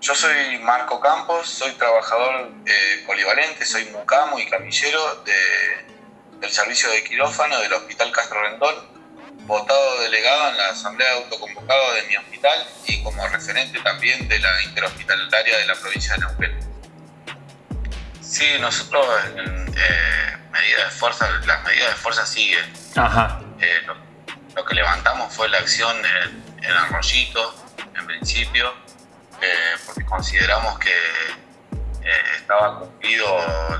Yo soy Marco Campos, soy trabajador eh, polivalente, soy mucamo y camillero del servicio de quirófano del Hospital Castro Rendón, votado delegado en la Asamblea de Autoconvocado de mi hospital y como referente también de la interhospitalaria de la provincia de Neuquén. Sí, nosotros eh, medidas de fuerza, las medidas de fuerza siguen. Ajá. Eh, lo, que levantamos fue la acción en, en Arroyito, en principio, eh, porque consideramos que eh, estaba cumplido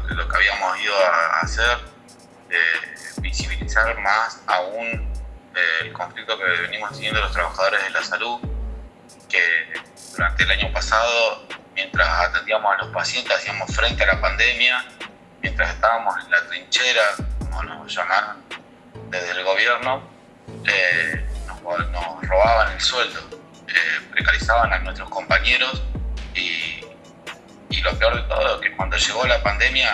lo que habíamos ido a hacer, visibilizar más aún el conflicto que venimos teniendo los trabajadores de la salud, que durante el año pasado, mientras atendíamos a los pacientes, hacíamos frente a la pandemia, mientras estábamos en la trinchera, como nos llamaron desde el gobierno, eh, nos, robaban el sueldo, eh, a nuestros compañeros y, y, lo peor de todo es que cuando llegó la pandemia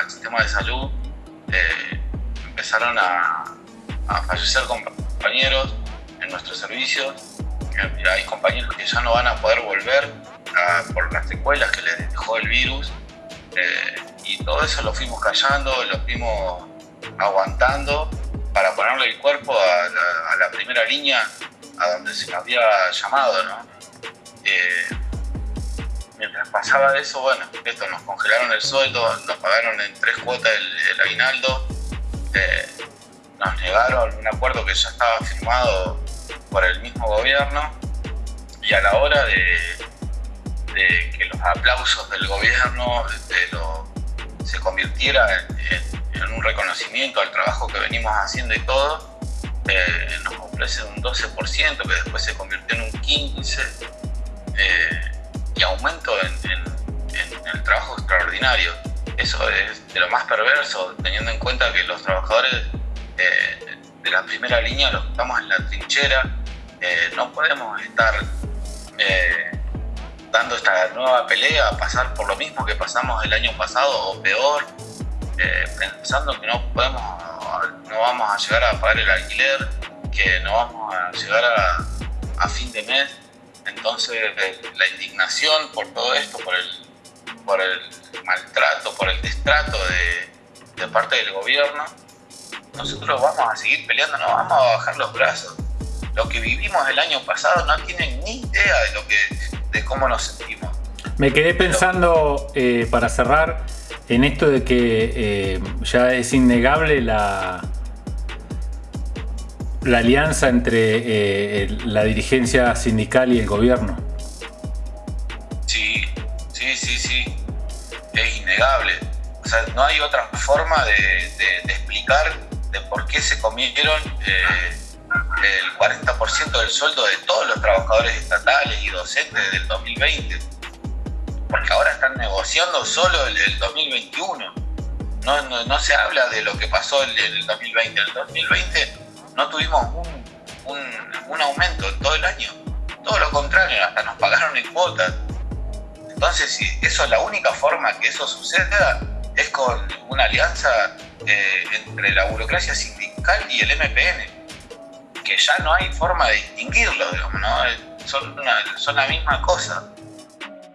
al sistema de salud, eh, empezaron a, a fallecer compañeros en nuestros servicios. Hay compañeros que ya no van a poder volver por las secuelas que les dejó el virus. Eh, y todo eso lo fuimos callando, lo fuimos aguantando para ponerle el cuerpo a la, primera línea a donde se nos había llamado. ¿no? Eh, mientras pasaba eso, bueno, esto, nos congelaron el sueldo, nos pagaron en tres cuotas el, aguinaldo. Eh, nos negaron un acuerdo que ya estaba firmado por el mismo gobierno y a la hora de, que los aplausos del gobierno se convirtiera en, un reconocimiento al trabajo que venimos haciendo y todo, eh, nos ofrecen un 12% que después se convirtió en un 15% eh, y aumento en, el trabajo extraordinario. Eso es de lo más perverso, teniendo en cuenta que los trabajadores eh, de la primera línea, los que estamos en la trinchera, no podemos estar dando esta nueva pelea, pasar por lo mismo que pasamos el año pasado o peor, pensando que no podemos, no vamos a llegar a pagar el alquiler, que no vamos a llegar a, a fin de mes. Entonces la indignación por todo esto, por el, por el maltrato, por el destrato de, de parte del gobierno, nosotros vamos a seguir peleando, no vamos a bajar los brazos. Lo que vivimos el año pasado no tienen ni idea de, lo que, de cómo nos sentimos. Me quedé pensando, eh, para cerrar, en esto de que eh, ya es innegable la, la alianza entre eh, la dirigencia sindical y el gobierno. Sí, sí, sí, sí. Es innegable. O sea, no hay otra forma de, explicar de por qué se comieron eh, el 40% del sueldo de todos los trabajadores estatales y docentes del 2020. Porque ahora están negociando solo el, 2021. No, no, se habla de lo que pasó en el 2020. En el 2020 no tuvimos un, un, aumento en todo el año. Todo lo contrario, hasta nos pagaron en cuotas. Entonces, si eso es la única forma que eso suceda, es con una alianza eh, entre la burocracia sindical y el MPN, que ya no hay forma de distinguirlo, digamos, ¿no? son, son la misma cosa.